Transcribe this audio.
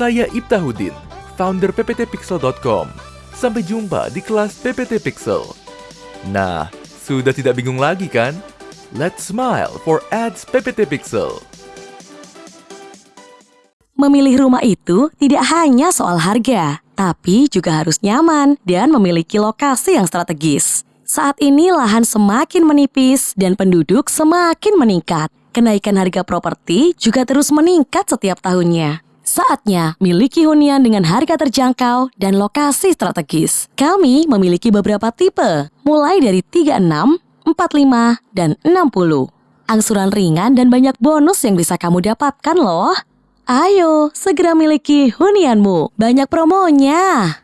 Saya Ibtahuddin, founder pptpixel.com. Sampai jumpa di kelas PPT Pixel. Nah, sudah tidak bingung lagi kan? Let's smile for ads PPT Pixel. Memilih rumah itu tidak hanya soal harga, tapi juga harus nyaman dan memiliki lokasi yang strategis. Saat ini lahan semakin menipis dan penduduk semakin meningkat. Kenaikan harga properti juga terus meningkat setiap tahunnya. Saatnya miliki hunian dengan harga terjangkau dan lokasi strategis. Kami memiliki beberapa tipe, mulai dari 36, 45, dan 60. Angsuran ringan dan banyak bonus yang bisa kamu dapatkan loh. Ayo, segera miliki hunianmu. Banyak promonya.